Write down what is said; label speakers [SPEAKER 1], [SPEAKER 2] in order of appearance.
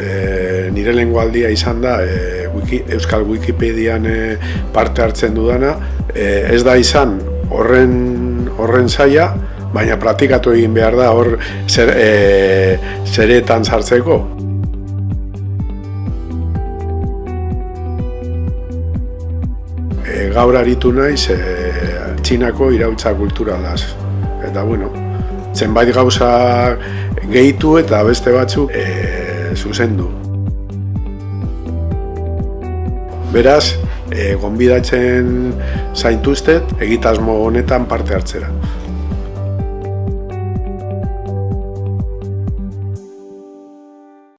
[SPEAKER 1] Eh, nire lengo aldia izan da e, wiki, Euskal Wikipedian e, parte hartzen dudana. E, ez da izan horren horren zaila baina praktikatu egin behar da hor zer, e, zeretan sartzeko. E, gaur aritu naiz e, txinako irautza kulturalaz. Eta bueno, zenbait gauza gehitu eta beste batzuk e, zuzendu. Beraz, e, gonbidatzen zaintuztet egitasmo honetan parte hartzera.